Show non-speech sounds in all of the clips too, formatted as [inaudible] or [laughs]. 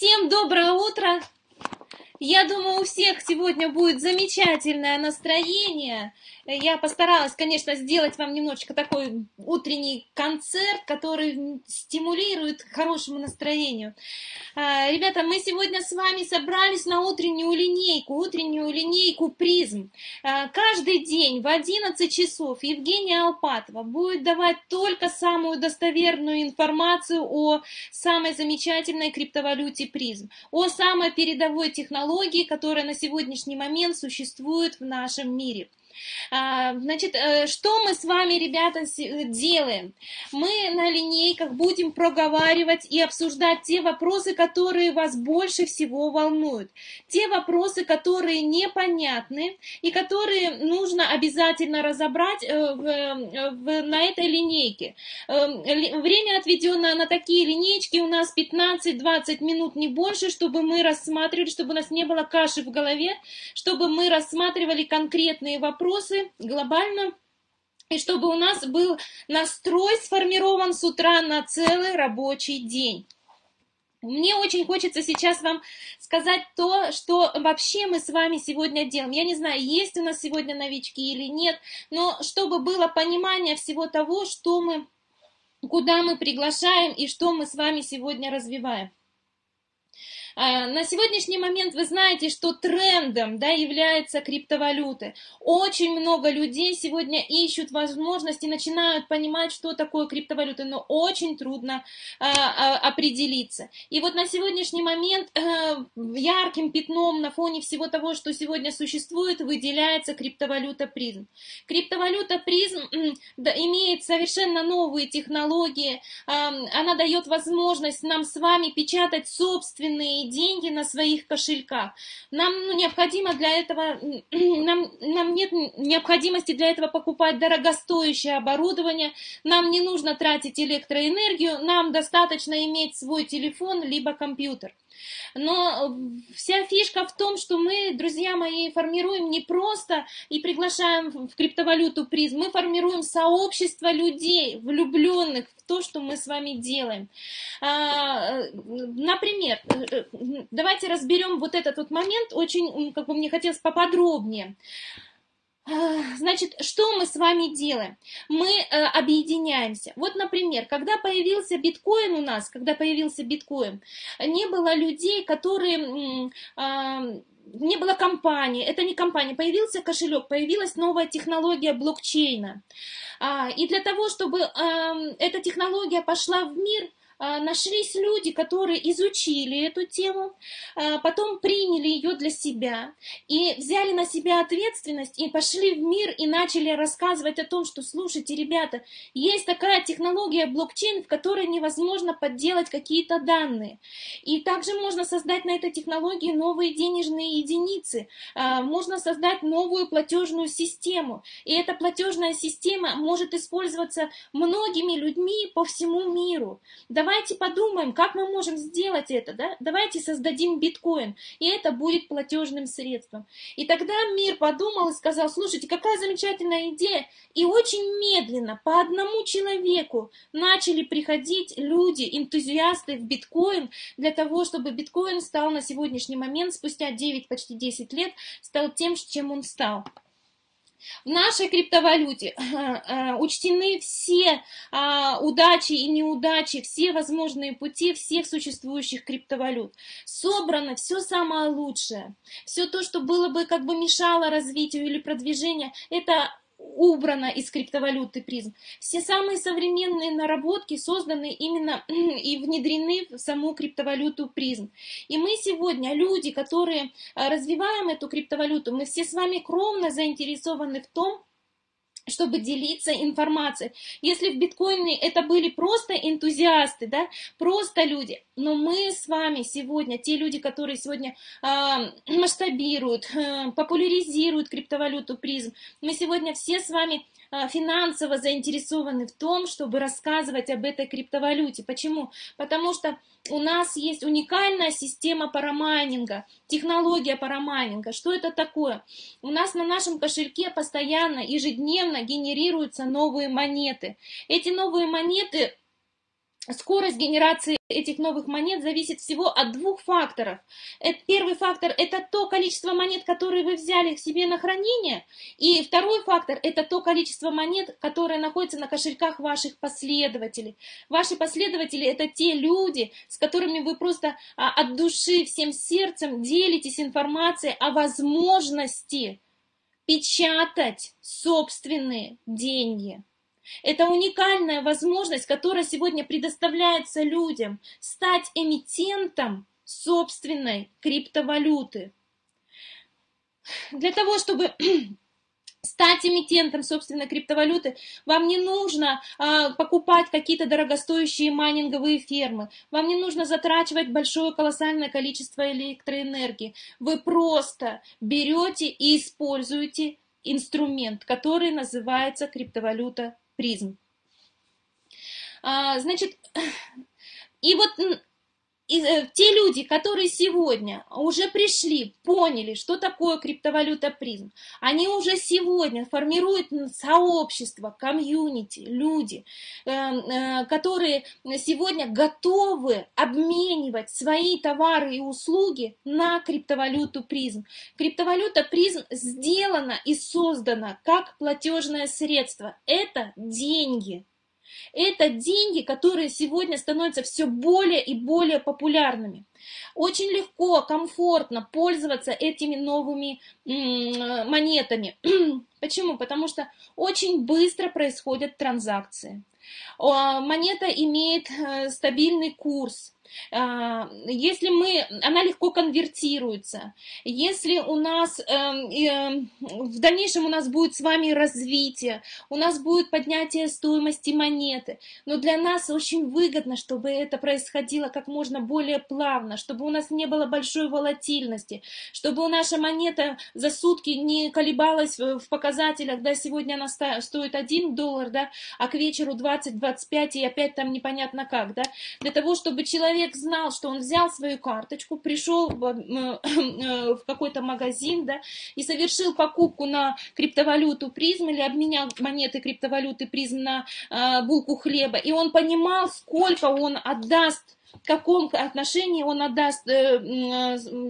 Всем доброе утро! Я думаю, у всех сегодня будет замечательное настроение. Я постаралась, конечно, сделать вам немножечко такой утренний концерт, который стимулирует к хорошему настроению. А, ребята, мы сегодня с вами собрались на утреннюю линейку, утреннюю линейку призм. А, каждый день в 11 часов Евгения Алпатова будет давать только самую достоверную информацию о самой замечательной криптовалюте призм, о самой передовой технологии, технологии, которая на сегодняшний момент существует в нашем мире. А, значит, э, что мы с вами, ребята, делаем? Мы на линейках будем проговаривать и обсуждать те вопросы, которые вас больше всего волнуют. Те вопросы, которые непонятны и которые нужно обязательно разобрать э, в, э, в, на этой линейке. Время, отведенное на такие линейки, у нас 15-20 минут, не больше, чтобы мы рассматривали, чтобы у нас не было каши в голове, чтобы мы рассматривали конкретные вопросы, вопросы глобально, и чтобы у нас был настрой сформирован с утра на целый рабочий день. Мне очень хочется сейчас вам сказать то, что вообще мы с вами сегодня делаем. Я не знаю, есть у нас сегодня новички или нет, но чтобы было понимание всего того, что мы, куда мы приглашаем и что мы с вами сегодня развиваем. А, на сегодняшний момент вы знаете, что трендом да, является криптовалюты. Очень много людей сегодня ищут возможности, начинают понимать, что такое криптовалюта, но очень трудно а, а, определиться. И вот на сегодняшний момент а, ярким пятном на фоне всего того, что сегодня существует, выделяется криптовалюта призм. Криптовалюта призм имеет совершенно новые технологии, она дает возможность нам с вами печатать собственные деньги на своих кошельках. Нам ну, необходимо для этого, [clears throat] нам, нам нет необходимости для этого покупать дорогостоящее оборудование, нам не нужно тратить электроэнергию, нам достаточно иметь свой телефон либо компьютер. Но вся фишка в том, что мы, друзья мои, формируем не просто и приглашаем в криптовалюту приз, мы формируем сообщество людей, влюбленных в то, что мы с вами делаем. А, например, давайте разберем вот этот вот момент, очень, как бы мне хотелось поподробнее. Значит, что мы с вами делаем? Мы э, объединяемся. Вот, например, когда появился биткоин у нас, когда появился биткоин, не было людей, которые... Э, не было компании, это не компания, появился кошелек, появилась новая технология блокчейна. А, и для того, чтобы эта технология пошла в мир, а, нашлись люди, которые изучили эту тему, а, потом приняли ее для себя и взяли на себя ответственность и пошли в мир и начали рассказывать о том, что, слушайте, ребята, есть такая технология блокчейн, в которой невозможно подделать какие-то данные. И также можно создать на этой технологии новые денежные единицы, а, можно создать новую платежную систему. И эта платежная система может использоваться многими людьми по всему миру. Давайте давайте подумаем, как мы можем сделать это, да? Давайте создадим биткоин, и это будет платежным средством. И тогда мир подумал и сказал, слушайте, какая замечательная идея. И очень медленно, по одному человеку начали приходить люди, энтузиасты в биткоин, для того, чтобы биткоин стал на сегодняшний момент, спустя 9, почти 10 лет, стал тем, чем он стал. В нашей криптовалюте [laughs] э, учтены все а, удачи и неудачи, все возможные пути всех существующих криптовалют. Собрано все самое лучшее. Все то, что было бы как бы мешало развитию или продвижению, это убрано из криптовалюты призм. Все самые современные наработки созданы именно [clears throat] и внедрены в саму криптовалюту призм. И мы сегодня, люди, которые а, развиваем эту криптовалюту, мы все с вами кровно заинтересованы в том, чтобы делиться информацией. Если в биткоине это были просто энтузиасты, да, просто люди, но мы с вами сегодня, те люди, которые сегодня э, масштабируют, э, популяризируют криптовалюту призм, мы сегодня все с вами финансово заинтересованы в том, чтобы рассказывать об этой криптовалюте. Почему? Потому что у нас есть уникальная система парамайнинга, технология парамайнинга. Что это такое? У нас на нашем кошельке постоянно, ежедневно генерируются новые монеты. Эти новые монеты скорость генерации этих новых монет зависит всего от двух факторов. Первый фактор – это то количество монет, которые вы взяли к себе на хранение. И второй фактор – это то количество монет, которые находятся на кошельках ваших последователей. Ваши последователи – это те люди, с которыми вы просто а, от души, всем сердцем делитесь информацией о возможности печатать собственные деньги. Это уникальная возможность, которая сегодня предоставляется людям, стать эмитентом собственной криптовалюты. Для того, чтобы [clears throat] стать эмитентом собственной криптовалюты, вам не нужно а, покупать какие-то дорогостоящие майнинговые фермы, вам не нужно затрачивать большое колоссальное количество электроэнергии. Вы просто берете и используете инструмент, который называется криптовалюта призм. А, значит, и вот и, э, те люди, которые сегодня уже пришли, поняли, что такое криптовалюта призм, они уже сегодня формируют сообщество, комьюнити, люди, э, э, которые сегодня готовы обменивать свои товары и услуги на криптовалюту призм. Криптовалюта призм сделана и создана как платежное средство. Это деньги. Это деньги, которые сегодня становятся все более и более популярными. Очень легко, комфортно пользоваться этими новыми монетами. [clears throat] Почему? Потому что очень быстро происходят транзакции. Монета имеет э, стабильный курс. А, если мы, она легко конвертируется, если у нас эм, эм, в дальнейшем у нас будет с вами развитие, у нас будет поднятие стоимости монеты, но для нас очень выгодно, чтобы это происходило как можно более плавно, чтобы у нас не было большой волатильности, чтобы наша монета за сутки не колебалась в показателях, да, сегодня она стоит 1 доллар, да, а к вечеру 20-25 и опять там непонятно как, да, для того, чтобы человек человек знал, что он взял свою карточку, пришел в, э, в какой-то магазин, да, и совершил покупку на криптовалюту призм или обменял монеты криптовалюты призм на э, булку хлеба, и он понимал, сколько он отдаст в каком отношении он отдаст э,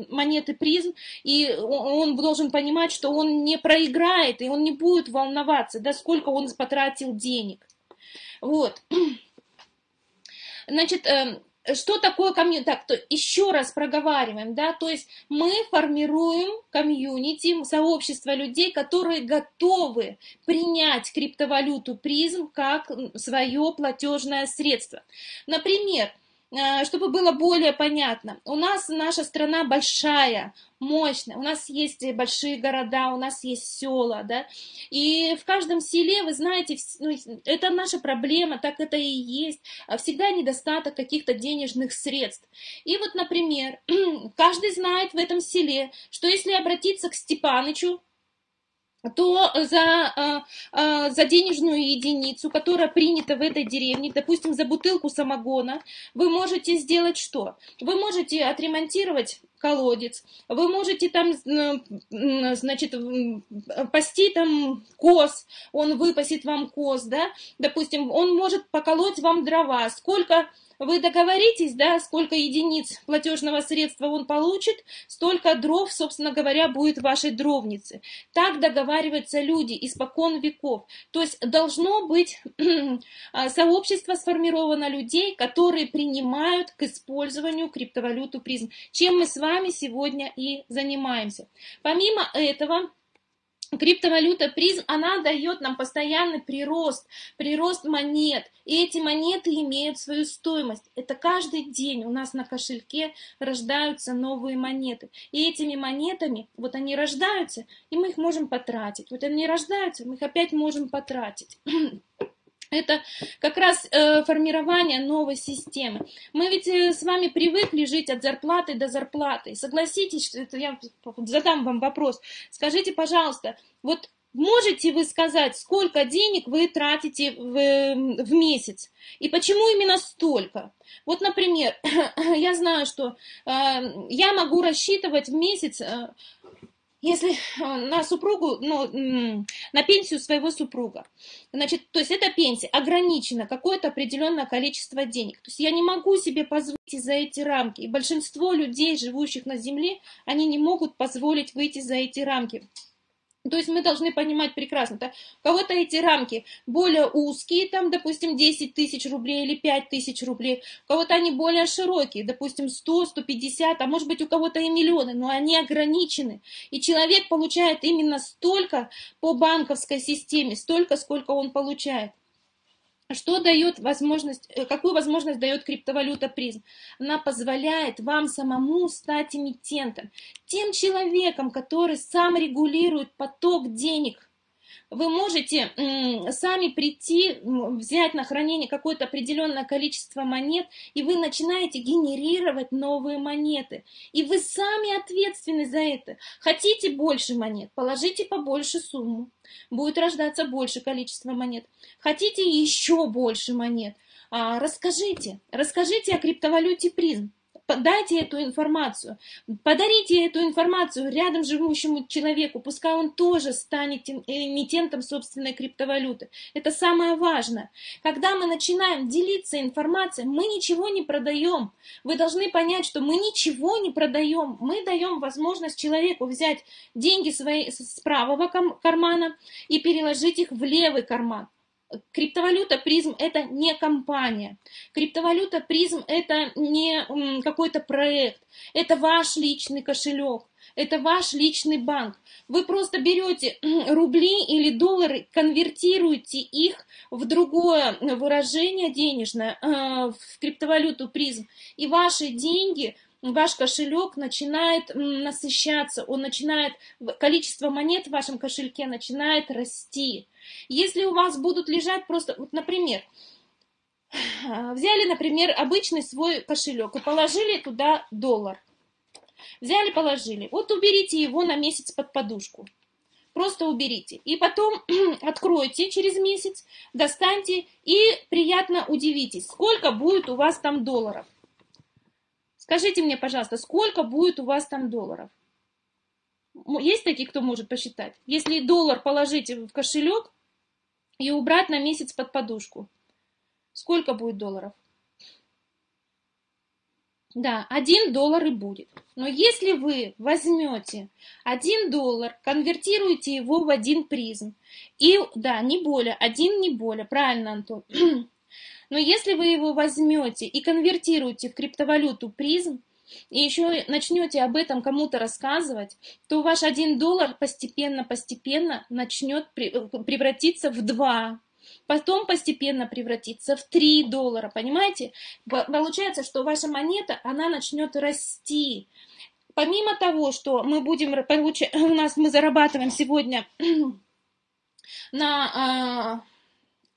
монеты призм, и он должен понимать, что он не проиграет, и он не будет волноваться, да, сколько он потратил денег. Вот. [clears throat] Значит, эм, что такое комьюнити? Так, то еще раз проговариваем, да, то есть мы формируем комьюнити, сообщество людей, которые готовы принять криптовалюту призм как свое платежное средство. Например, чтобы было более понятно, у нас наша страна большая, мощная, у нас есть большие города, у нас есть села, да, и в каждом селе, вы знаете, ну, это наша проблема, так это и есть, всегда недостаток каких-то денежных средств. И вот, например, [clears throat] каждый знает в этом селе, что если обратиться к Степанычу, то за, э, э, за денежную единицу, которая принята в этой деревне, допустим, за бутылку самогона, вы можете сделать что? Вы можете отремонтировать колодец, вы можете там, значит, пасти там коз, он выпасит вам коз, да, допустим, он может поколоть вам дрова, сколько вы договоритесь, да, сколько единиц платежного средства он получит, столько дров, собственно говоря, будет в вашей дровнице. Так договариваются люди испокон веков. То есть должно быть [clears throat] а, сообщество сформировано людей, которые принимают к использованию криптовалюту призм, чем мы с вами сегодня и занимаемся. Помимо этого, Криптовалюта призм, она дает нам постоянный прирост, прирост монет. И эти монеты имеют свою стоимость. Это каждый день у нас на кошельке рождаются новые монеты. И этими монетами, вот они рождаются, и мы их можем потратить. Вот они рождаются, мы их опять можем потратить. [clears throat] Это как раз э, формирование новой системы. Мы ведь э, с вами привыкли жить от зарплаты до зарплаты. Согласитесь, что это я задам вам вопрос. Скажите, пожалуйста, вот можете вы сказать, сколько денег вы тратите в, в месяц? И почему именно столько? Вот, например, [clears throat] я знаю, что э, я могу рассчитывать в месяц... Э, если на супругу, ну, на пенсию своего супруга. Значит, то есть эта пенсия ограничена какое-то определенное количество денег. То есть я не могу себе позволить за эти рамки. И большинство людей, живущих на Земле, они не могут позволить выйти за эти рамки. То есть мы должны понимать прекрасно, да? у кого-то эти рамки более узкие, там, допустим, 10 тысяч рублей или 5 тысяч рублей, у кого-то они более широкие, допустим, 100, 150, а может быть у кого-то и миллионы, но они ограничены. И человек получает именно столько по банковской системе, столько, сколько он получает. Что дает возможность, э, какую возможность дает криптовалюта призм? Она позволяет вам самому стать эмитентом, тем человеком, который сам регулирует поток денег вы можете сами прийти, взять на хранение какое-то определенное количество монет, и вы начинаете генерировать новые монеты. И вы сами ответственны за это. Хотите больше монет, положите побольше сумму. Будет рождаться больше количество монет. Хотите еще больше монет, а, расскажите, расскажите о криптовалюте призм дайте эту информацию, подарите эту информацию рядом живущему человеку, пускай он тоже станет эмитентом собственной криптовалюты. Это самое важное. Когда мы начинаем делиться информацией, мы ничего не продаем. Вы должны понять, что мы ничего не продаем. Мы даем возможность человеку взять деньги свои с правого кармана и переложить их в левый карман. Криптовалюта призм это не компания. Криптовалюта призм это не какой-то проект. Это ваш личный кошелек. Это ваш личный банк. Вы просто берете рубли или доллары, конвертируете их в другое выражение денежное, э, в криптовалюту призм. И ваши деньги ваш кошелек начинает насыщаться, он начинает, количество монет в вашем кошельке начинает расти. Если у вас будут лежать просто, вот, например, [sighs] взяли, например, обычный свой кошелек и положили туда доллар. Взяли, положили. Вот уберите его на месяц под подушку. Просто уберите. И потом [clears throat] откройте через месяц, достаньте и приятно удивитесь, сколько будет у вас там долларов. Скажите мне, пожалуйста, сколько будет у вас там долларов? Есть такие, кто может посчитать? Если доллар положить в кошелек и убрать на месяц под подушку, сколько будет долларов? Да, один доллар и будет. Но если вы возьмете один доллар, конвертируете его в один призм, и, да, не более, один не более, правильно, Антон, [clears throat] но если вы его возьмете и конвертируете в криптовалюту призм, и еще начнете об этом кому-то рассказывать, то ваш один доллар постепенно-постепенно начнет превратиться в два, потом постепенно превратиться в 3 доллара, понимаете? Получается, что ваша монета, она начнет расти. Помимо того, что мы будем получать, [laughs] у нас мы зарабатываем сегодня [clears throat] на а,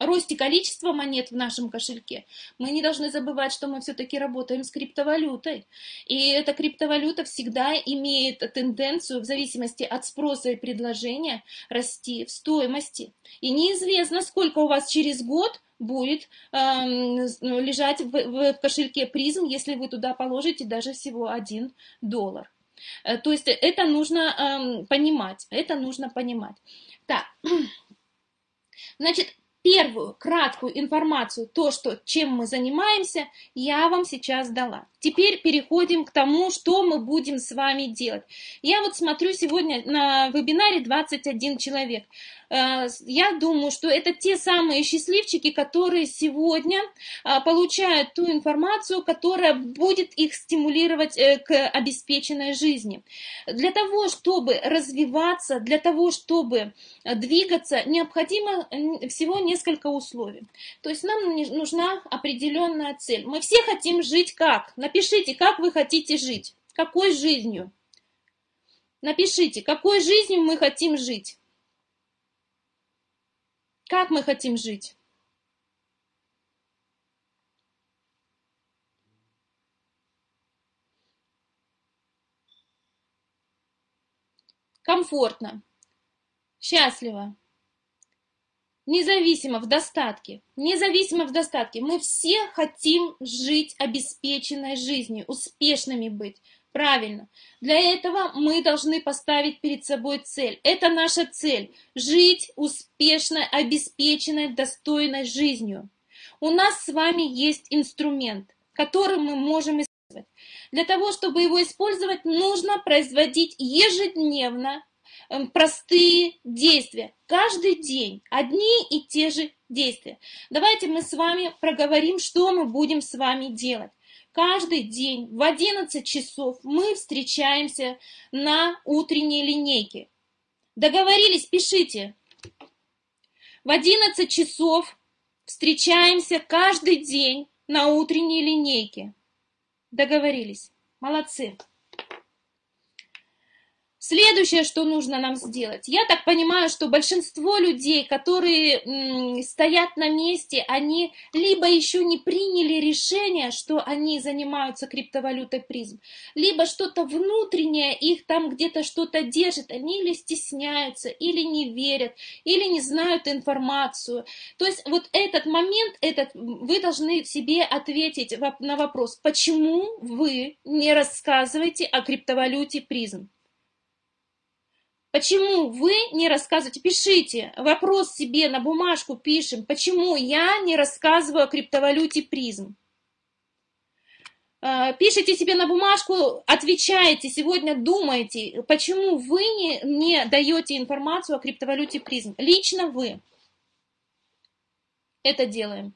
росте количества монет в нашем кошельке, мы не должны забывать, что мы все-таки работаем с криптовалютой. И эта криптовалюта всегда имеет тенденцию, в зависимости от спроса и предложения, расти в стоимости. И неизвестно, сколько у вас через год будет э, лежать в, в, в кошельке призм, если вы туда положите даже всего один доллар. Э, то есть это нужно э, понимать, это нужно понимать. Так, [clears throat] значит, первую краткую информацию, то, что, чем мы занимаемся, я вам сейчас дала. Теперь переходим к тому, что мы будем с вами делать. Я вот смотрю сегодня на вебинаре 21 человек. Э, я думаю, что это те самые счастливчики, которые сегодня э, получают ту информацию, которая будет их стимулировать э, к обеспеченной жизни. Для того, чтобы развиваться, для того, чтобы двигаться, необходимо всего несколько условий. То есть нам нужна определенная цель. Мы все хотим жить как? Напишите, как вы хотите жить. Какой жизнью? Напишите, какой жизнью мы хотим жить. Как мы хотим жить? Комфортно, счастливо, независимо в достатке, независимо в достатке. Мы все хотим жить обеспеченной жизнью, успешными быть. Правильно. Для этого мы должны поставить перед собой цель. Это наша цель – жить успешной, обеспеченной, достойной жизнью. У нас с вами есть инструмент, который мы можем использовать. Для того, чтобы его использовать, нужно производить ежедневно простые действия. Каждый день одни и те же действия. Давайте мы с вами проговорим, что мы будем с вами делать. Каждый день в 11 часов мы встречаемся на утренней линейке. Договорились, пишите. В 11 часов встречаемся каждый день на утренней линейке. Договорились. Молодцы. Следующее, что нужно нам сделать. Я так понимаю, что большинство людей, которые стоят на месте, они либо еще не приняли решение, что они занимаются криптовалютой призм, либо что-то внутреннее их там где-то что-то держит, они или стесняются, или не верят, или не знают информацию. То есть вот этот момент, этот, вы должны себе ответить на вопрос, почему вы не рассказываете о криптовалюте призм. Почему вы не рассказываете? Пишите, вопрос себе на бумажку пишем, почему я не рассказываю о криптовалюте призм. А, пишите себе на бумажку, отвечаете, сегодня думаете, почему вы не, не даете информацию о криптовалюте призм. Лично вы это делаем.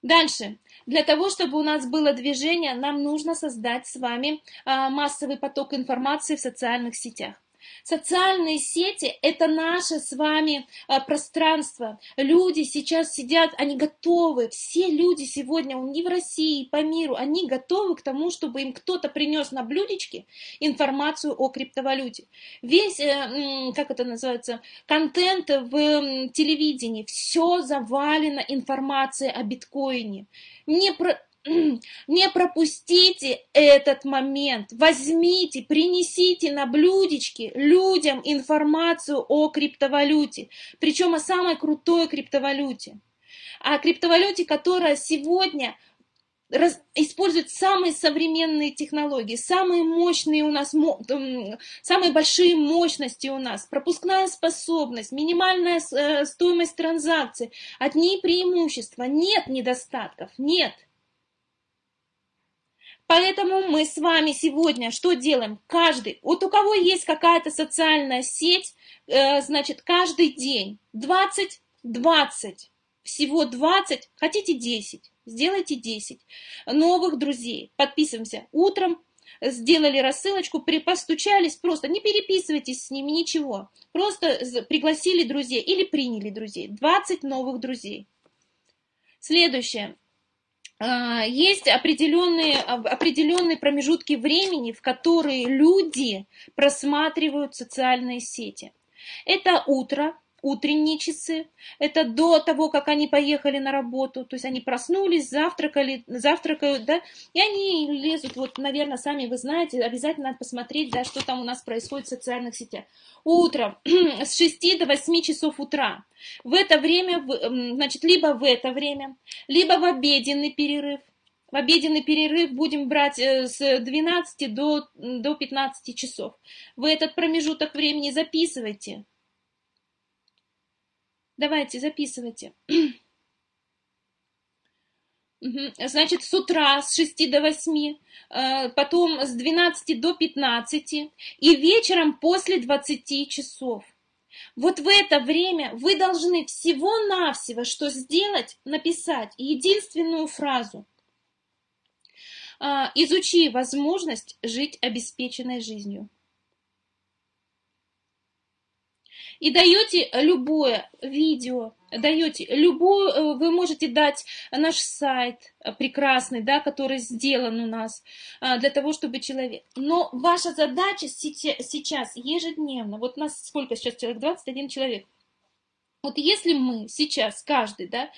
Дальше. Для того, чтобы у нас было движение, нам нужно создать с вами а, массовый поток информации в социальных сетях. Социальные сети – это наше с вами а, пространство. Люди сейчас сидят, они готовы, все люди сегодня и в России, по миру, они готовы к тому, чтобы им кто-то принес на блюдечке информацию о криптовалюте. Весь, э, как это называется, контент в телевидении, все завалено информацией о биткоине. Не про [clears throat] не пропустите этот момент. Возьмите, принесите на блюдечке людям информацию о криптовалюте. Причем о самой крутой криптовалюте. О криптовалюте, которая сегодня раз, использует самые современные технологии, самые мощные у нас, самые большие мощности у нас, пропускная способность, минимальная э, стоимость транзакций, одни преимущества, нет недостатков, нет. Поэтому мы с вами сегодня что делаем? Каждый, вот у кого есть какая-то социальная сеть, э, значит, каждый день 20, 20, всего 20, хотите 10, сделайте 10 новых друзей. Подписываемся утром, сделали рассылочку, постучались, просто не переписывайтесь с ними, ничего. Просто пригласили друзей или приняли друзей. 20 новых друзей. Следующее. А, есть определенные, определенные промежутки времени, в которые люди просматривают социальные сети. Это утро, утренние часы, это до того, как они поехали на работу, то есть они проснулись, завтракали, завтракают, да, и они лезут, вот, наверное, сами вы знаете, обязательно надо посмотреть, да, что там у нас происходит в социальных сетях. Утром [clears throat] с 6 до 8 часов утра. В это время, значит, либо в это время, либо в обеденный перерыв, в обеденный перерыв будем брать э, с 12 до, до 15 часов. Вы этот промежуток времени записывайте. Давайте, записывайте. [clears throat] Значит, с утра с 6 до 8, э, потом с 12 до 15 и вечером после 20 часов. Вот в это время вы должны всего-навсего что сделать? Написать единственную фразу. А, Изучи возможность жить обеспеченной жизнью. И даете любое видео, даете любую, э, вы можете дать наш сайт прекрасный, да, который сделан у нас а, для того, чтобы человек. Но ваша задача сейчас ежедневно, вот нас сколько сейчас человек, 21 человек. Вот если мы сейчас, каждый, да,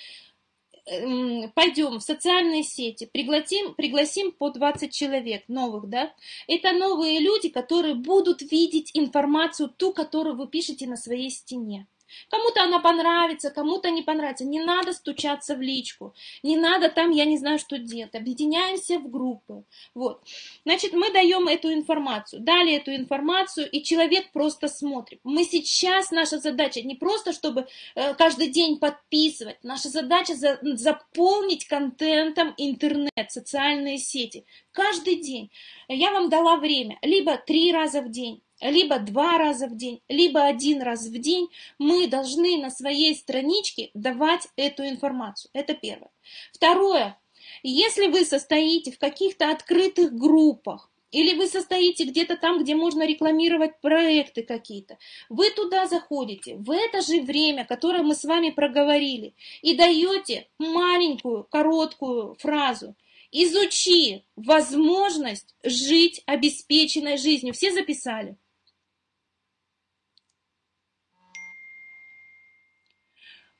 пойдем в социальные сети, пригласим, пригласим по 20 человек новых, да, это новые люди, которые будут видеть информацию, ту, которую вы пишете на своей стене. Кому-то она понравится, кому-то не понравится. Не надо стучаться в личку, не надо там, я не знаю, что делать. Объединяемся в группы. Вот. Значит, мы даем эту информацию, дали эту информацию, и человек просто смотрит. Мы сейчас, наша задача не просто, чтобы э, каждый день подписывать, наша задача за, заполнить контентом интернет, социальные сети. Каждый день. Я вам дала время, либо три раза в день, либо два раза в день, либо один раз в день мы должны на своей страничке давать эту информацию. Это первое. Второе. Если вы состоите в каких-то открытых группах, или вы состоите где-то там, где можно рекламировать проекты какие-то. Вы туда заходите в это же время, которое мы с вами проговорили, и даете маленькую, короткую фразу. Изучи возможность жить обеспеченной жизнью. Все записали?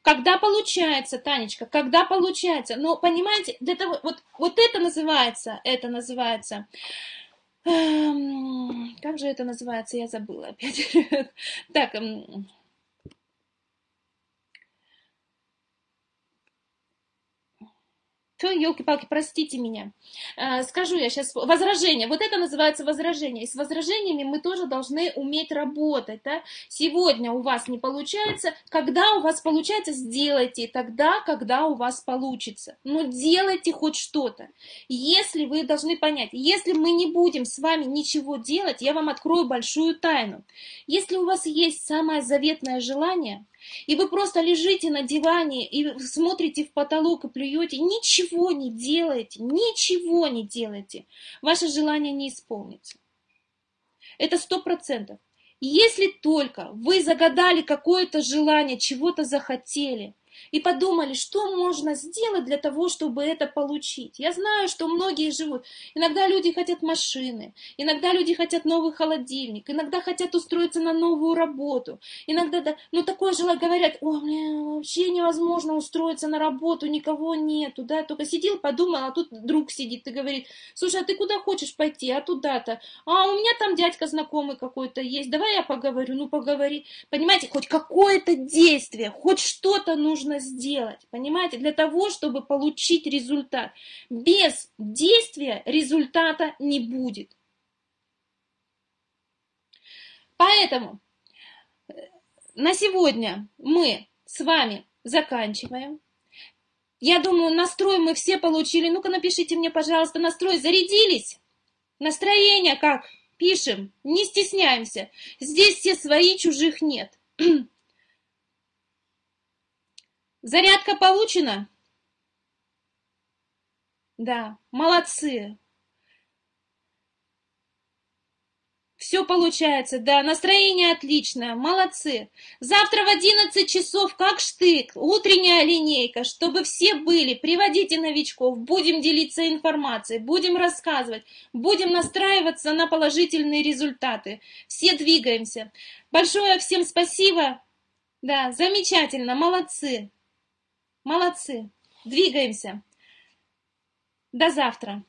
Когда получается, Танечка, когда получается, но понимаете, это вот, вот это называется, это называется, эм, как же это называется, я забыла опять. [laughs] Так, Все, елки-палки, простите меня. Э, скажу я сейчас, возражение. Вот это называется возражение. И с возражениями мы тоже должны уметь работать. Да? Сегодня у вас не получается. Когда у вас получается, сделайте тогда, когда у вас получится. Но делайте хоть что-то. Если вы должны понять, если мы не будем с вами ничего делать, я вам открою большую тайну. Если у вас есть самое заветное желание, и вы просто лежите на диване и смотрите в потолок и плюете, ничего не делаете, ничего не делаете, ваше желание не исполнится. Это сто процентов. Если только вы загадали какое-то желание, чего-то захотели, и подумали, что можно сделать для того, чтобы это получить. Я знаю, что многие живут. Иногда люди хотят машины, иногда люди хотят новый холодильник, иногда хотят устроиться на новую работу. Иногда, да, ну такое желание, говорят, о, мне вообще невозможно устроиться на работу, никого нету, да, только сидел, подумал, а тут друг сидит и говорит, слушай, а ты куда хочешь пойти, а туда-то, а у меня там дядька знакомый какой-то есть, давай я поговорю, ну поговори. Понимаете, хоть какое-то действие, хоть что-то нужно нужно сделать, понимаете, для того, чтобы получить результат. Без действия результата не будет. Поэтому э, на сегодня мы с вами заканчиваем. Я думаю, настрой мы все получили. Ну-ка напишите мне, пожалуйста, настрой. Зарядились? Настроение как? Пишем, не стесняемся. Здесь все свои, чужих нет. [clears throat] Зарядка получена? Да, молодцы. Все получается, да, настроение отличное, молодцы. Завтра в 11 часов, как штык, утренняя линейка, чтобы все были. Приводите новичков, будем делиться информацией, будем рассказывать, будем настраиваться на положительные результаты. Все двигаемся. Большое всем спасибо. Да, замечательно, молодцы. Молодцы. Двигаемся. До завтра.